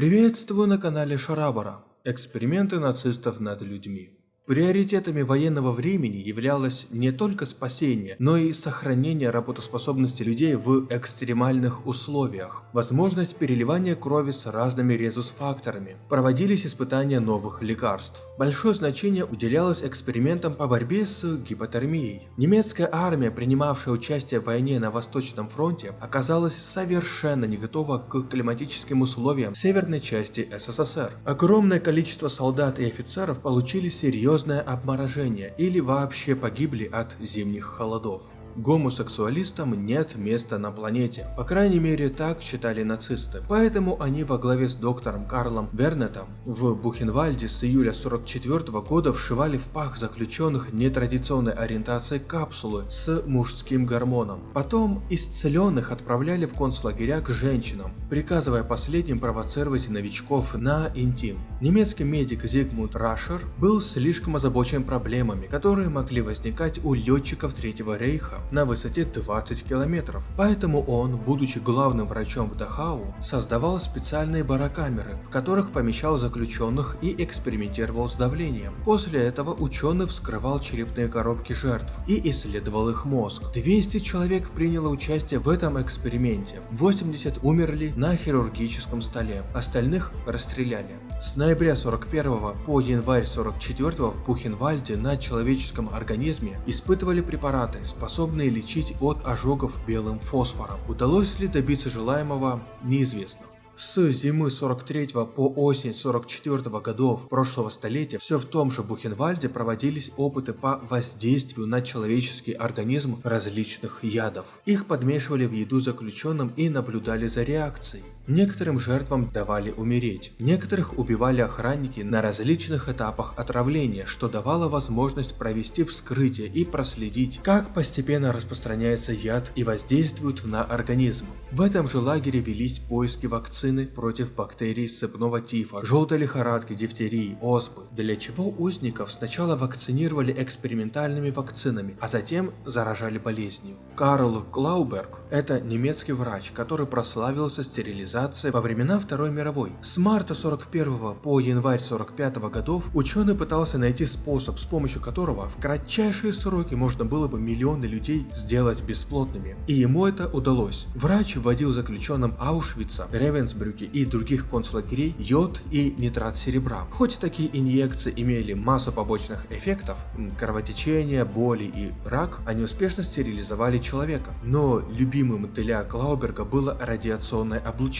Приветствую на канале Шарабара. Эксперименты нацистов над людьми. Приоритетами военного времени являлось не только спасение, но и сохранение работоспособности людей в экстремальных условиях, возможность переливания крови с разными резус-факторами, проводились испытания новых лекарств. Большое значение уделялось экспериментам по борьбе с гипотермией. Немецкая армия, принимавшая участие в войне на Восточном фронте, оказалась совершенно не готова к климатическим условиям северной части СССР. Огромное количество солдат и офицеров получили серьезные серьезное обморожение или вообще погибли от зимних холодов. Гомосексуалистам нет места на планете, по крайней мере так считали нацисты. Поэтому они во главе с доктором Карлом Вернетом в Бухенвальде с июля 44 года вшивали в пах заключенных нетрадиционной ориентации капсулы с мужским гормоном. Потом исцеленных отправляли в концлагеря к женщинам, приказывая последним провоцировать новичков на интим. Немецкий медик Зигмунд Рашер был слишком озабочен проблемами, которые могли возникать у летчиков Третьего Рейха на высоте 20 километров. Поэтому он, будучи главным врачом в Дахау, создавал специальные барокамеры, в которых помещал заключенных и экспериментировал с давлением. После этого ученый вскрывал черепные коробки жертв и исследовал их мозг. 200 человек приняло участие в этом эксперименте, 80 умерли на хирургическом столе, остальных расстреляли. С ноября 41 по январь 44 в Бухенвальде на человеческом организме испытывали препараты, способные лечить от ожогов белым фосфором. Удалось ли добиться желаемого, неизвестно. С зимы 43 по осень 44 годов прошлого столетия все в том же Бухенвальде проводились опыты по воздействию на человеческий организм различных ядов. Их подмешивали в еду заключенным и наблюдали за реакцией. Некоторым жертвам давали умереть, некоторых убивали охранники на различных этапах отравления, что давало возможность провести вскрытие и проследить, как постепенно распространяется яд и воздействует на организм. В этом же лагере велись поиски вакцин вакцины против бактерий сыпного тифа, желтой лихорадки, дифтерии, оспы, для чего узников сначала вакцинировали экспериментальными вакцинами, а затем заражали болезнью. Карл Клауберг – это немецкий врач, который прославился стерилизацией во времена Второй мировой. С марта 41 по январь 45 годов ученый пытался найти способ, с помощью которого в кратчайшие сроки можно было бы миллионы людей сделать бесплотными. И ему это удалось. Врач вводил заключенным Аушвица, Ревенсбурга, Инсбрюке и других концлагерей йод и нитрат серебра. Хоть такие инъекции имели массу побочных эффектов, кровотечение, боли и рак, они успешно стерилизовали человека. Но любимым для Клауберга было радиационное облучение.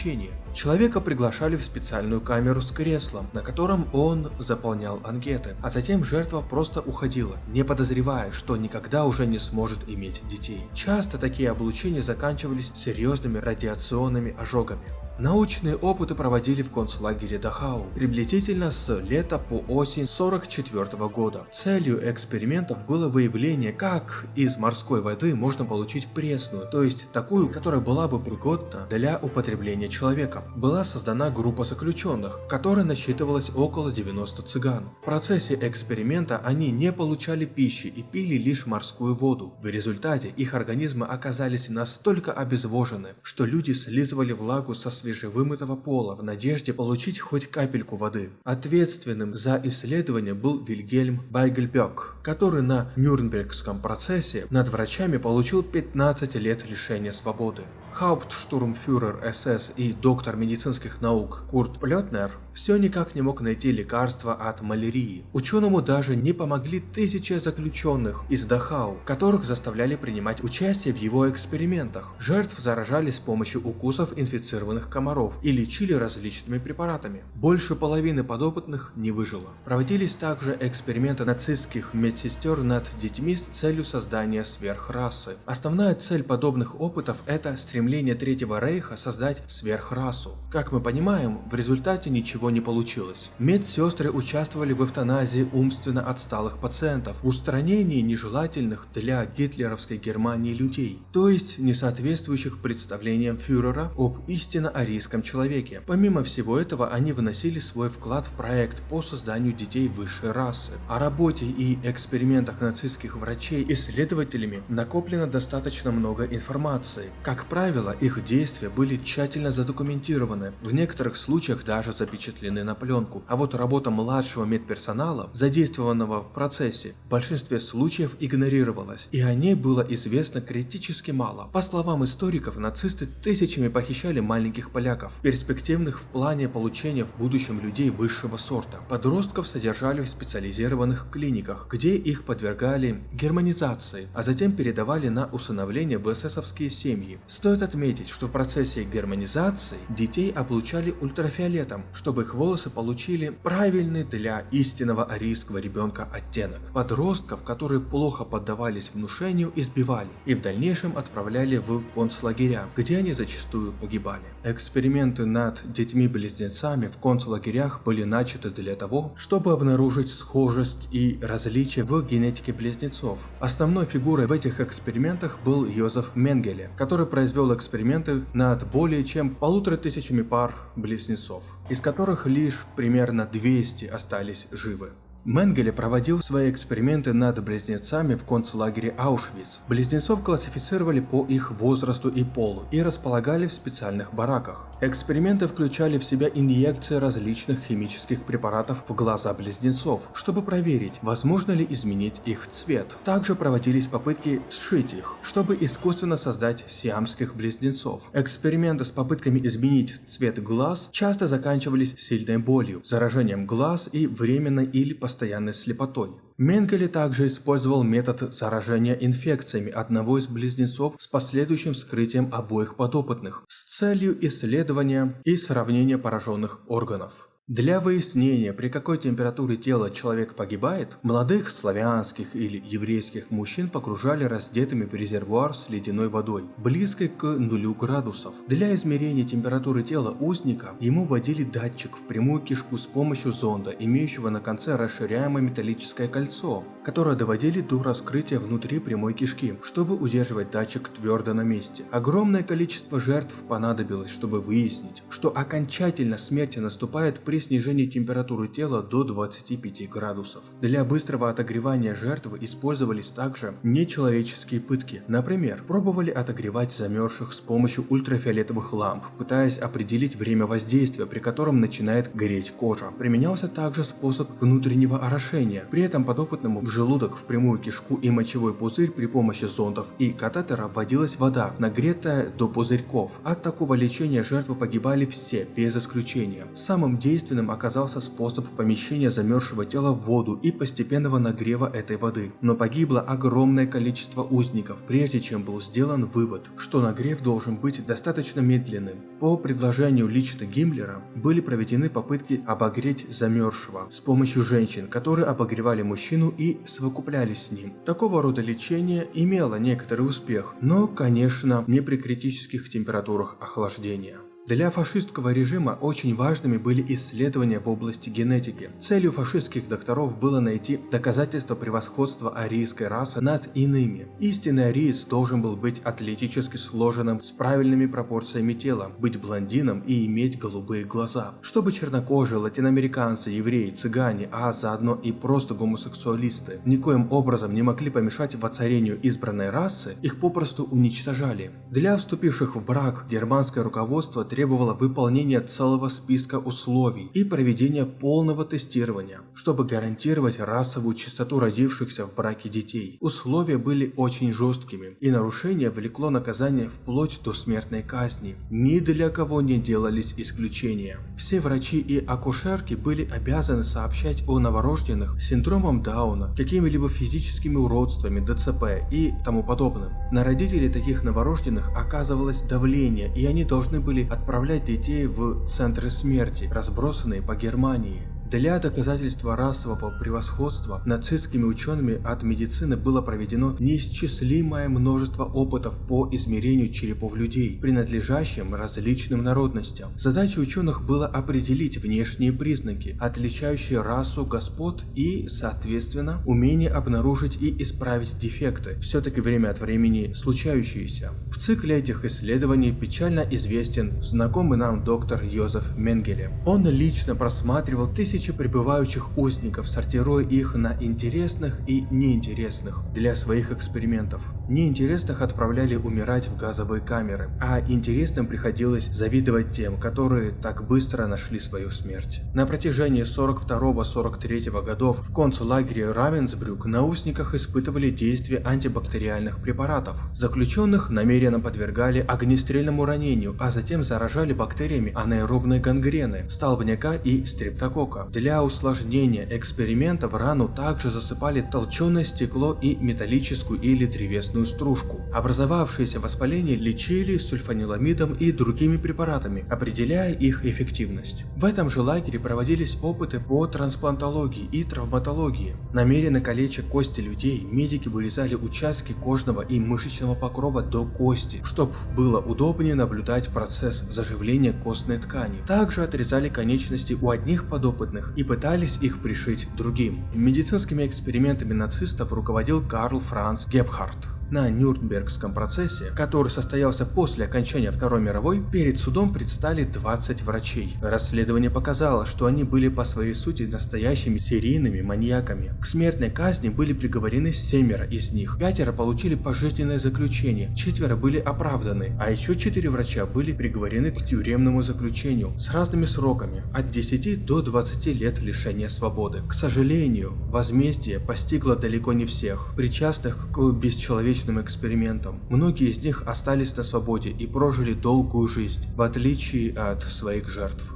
Человека приглашали в специальную камеру с креслом, на котором он заполнял анкеты, а затем жертва просто уходила, не подозревая, что никогда уже не сможет иметь детей. Часто такие облучения заканчивались серьезными радиационными ожогами. Научные опыты проводили в концлагере Дахау приблизительно с лета по осень 44 года. Целью экспериментов было выявление, как из морской воды можно получить пресную, то есть такую, которая была бы пригодна для употребления человека. Была создана группа заключенных, в которой насчитывалось около 90 цыган. В процессе эксперимента они не получали пищи и пили лишь морскую воду. В результате их организмы оказались настолько обезвожены, что люди слизывали влагу со свежей свежевымытого пола в надежде получить хоть капельку воды. Ответственным за исследование был Вильгельм Байгельбек, который на Нюрнбергском процессе над врачами получил 15 лет лишения свободы. Хауптштурмфюрер СС и доктор медицинских наук Курт Плетнер все никак не мог найти лекарства от малярии. Ученому даже не помогли тысячи заключенных из Дахау, которых заставляли принимать участие в его экспериментах. Жертв заражали с помощью укусов инфицированных комаров и лечили различными препаратами. Больше половины подопытных не выжило. Проводились также эксперименты нацистских медсестер над детьми с целью создания сверхрасы. Основная цель подобных опытов это стремление Третьего Рейха создать сверхрасу. Как мы понимаем, в результате ничего не получилось. Медсестры участвовали в эвтаназии умственно отсталых пациентов, устранении нежелательных для гитлеровской Германии людей, то есть не соответствующих представлениям фюрера об истинно арийском человеке. Помимо всего этого, они вносили свой вклад в проект по созданию детей высшей расы. О работе и экспериментах нацистских врачей исследователями накоплено достаточно много информации. Как правило, их действия были тщательно задокументированы, в некоторых случаях даже запечатлены на пленку. А вот работа младшего медперсонала, задействованного в процессе, в большинстве случаев игнорировалась, и о ней было известно критически мало. По словам историков, нацисты тысячами похищали маленьких поляков, перспективных в плане получения в будущем людей высшего сорта. Подростков содержали в специализированных клиниках, где их подвергали германизации, а затем передавали на усыновление в эсэсовские семьи. Стоит отметить, что в процессе германизации детей облучали ультрафиолетом, чтобы их волосы получили правильный для истинного арийского ребенка оттенок. Подростков, которые плохо поддавались внушению, избивали и в дальнейшем отправляли в концлагеря, где они зачастую погибали. Эксперименты над детьми-близнецами в концлагерях были начаты для того, чтобы обнаружить схожесть и различия в генетике близнецов. Основной фигурой в этих экспериментах был Йозеф Менгеле, который произвел эксперименты над более чем полутора тысячами пар близнецов, из которых лишь примерно 200 остались живы. Менгеле проводил свои эксперименты над близнецами в концлагере Аушвиц. Близнецов классифицировали по их возрасту и полу и располагали в специальных бараках. Эксперименты включали в себя инъекции различных химических препаратов в глаза близнецов, чтобы проверить, возможно ли изменить их цвет. Также проводились попытки сшить их, чтобы искусственно создать сиамских близнецов. Эксперименты с попытками изменить цвет глаз часто заканчивались сильной болью, заражением глаз и временной или постоянной слепотой. Менгеле также использовал метод заражения инфекциями одного из близнецов с последующим вскрытием обоих подопытных с целью исследования и сравнения пораженных органов. Для выяснения, при какой температуре тела человек погибает, молодых славянских или еврейских мужчин погружали раздетыми в резервуар с ледяной водой, близкой к нулю градусов. Для измерения температуры тела узника ему вводили датчик в прямую кишку с помощью зонда, имеющего на конце расширяемое металлическое кольцо, которое доводили до раскрытия внутри прямой кишки, чтобы удерживать датчик твердо на месте. Огромное количество жертв понадобилось, чтобы выяснить, что окончательно смерть наступает при снижении температуры тела до 25 градусов. Для быстрого отогревания жертвы использовались также нечеловеческие пытки. Например, пробовали отогревать замерзших с помощью ультрафиолетовых ламп, пытаясь определить время воздействия, при котором начинает гореть кожа. Применялся также способ внутреннего орошения. При этом подопытному в желудок, в прямую кишку и мочевой пузырь при помощи зондов и катетера вводилась вода, нагретая до пузырьков. От такого лечения жертвы погибали все, без исключения. Самым действенным единственным оказался способ помещения замерзшего тела в воду и постепенного нагрева этой воды. Но погибло огромное количество узников, прежде чем был сделан вывод, что нагрев должен быть достаточно медленным. По предложению лично Гиммлера были проведены попытки обогреть замерзшего с помощью женщин, которые обогревали мужчину и совокуплялись с ним. Такого рода лечение имело некоторый успех, но, конечно, не при критических температурах охлаждения. Для фашистского режима очень важными были исследования в области генетики. Целью фашистских докторов было найти доказательства превосходства арийской расы над иными. Истинный ариец должен был быть атлетически сложенным, с правильными пропорциями тела, быть блондином и иметь голубые глаза. Чтобы чернокожие, латиноамериканцы, евреи, цыгане, а заодно и просто гомосексуалисты никоим образом не могли помешать воцарению избранной расы, их попросту уничтожали. Для вступивших в брак германское руководство требовало выполнения целого списка условий и проведения полного тестирования, чтобы гарантировать расовую чистоту родившихся в браке детей. Условия были очень жесткими, и нарушение влекло наказание вплоть до смертной казни. Ни для кого не делались исключения. Все врачи и акушерки были обязаны сообщать о новорожденных с синдромом Дауна, какими-либо физическими уродствами, ДЦП и тому подобным. На родителей таких новорожденных оказывалось давление, и они должны были от отправлять детей в центры смерти, разбросанные по Германии. Для доказательства расового превосходства нацистскими учеными от медицины было проведено неисчислимое множество опытов по измерению черепов людей, принадлежащим различным народностям. Задачей ученых было определить внешние признаки, отличающие расу господ и, соответственно, умение обнаружить и исправить дефекты, все-таки время от времени случающиеся. В цикле этих исследований печально известен знакомый нам доктор Йозеф Менгеле. Он лично просматривал тысячи прибывающих узников, сортируя их на интересных и неинтересных для своих экспериментов. Неинтересных отправляли умирать в газовые камеры, а интересным приходилось завидовать тем, которые так быстро нашли свою смерть. На протяжении 42-43 годов в концлагере Равенсбрюк на узниках испытывали действие антибактериальных препаратов. Заключенных намеренно подвергали огнестрельному ранению, а затем заражали бактериями анаэробной гангрены, столбняка и стрептокока. Для усложнения эксперимента в рану также засыпали толченое стекло и металлическую или древесную стружку. Образовавшееся воспаление лечили сульфаниламидом и другими препаратами, определяя их эффективность. В этом же лагере проводились опыты по трансплантологии и травматологии. Намеренно калеча кости людей, медики вырезали участки кожного и мышечного покрова до кости, чтобы было удобнее наблюдать процесс заживления костной ткани. Также отрезали конечности у одних подопытных и пытались их пришить другим. Медицинскими экспериментами нацистов руководил Карл Франц Гебхард. На Нюрнбергском процессе, который состоялся после окончания Второй мировой, перед судом предстали 20 врачей. Расследование показало, что они были по своей сути настоящими серийными маньяками. К смертной казни были приговорены семеро из них, пятеро получили пожизненное заключение, четверо были оправданы, а еще четыре врача были приговорены к тюремному заключению с разными сроками, от 10 до 20 лет лишения свободы. К сожалению, возмездие постигло далеко не всех, причастных к бесчеловечному научным экспериментам. Многие из них остались на свободе и прожили долгую жизнь, в отличие от своих жертв.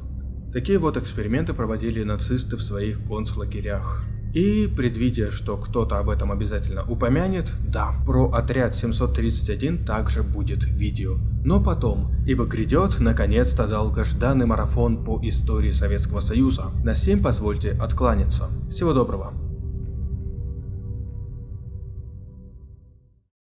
Такие вот эксперименты проводили нацисты в своих концлагерях. И, предвидя, что кто-то об этом обязательно упомянет, да, про отряд 731 также будет видео. Но потом, ибо грядет наконец-то долгожданный марафон по истории Советского Союза. На всем позвольте откланяться. Всего доброго.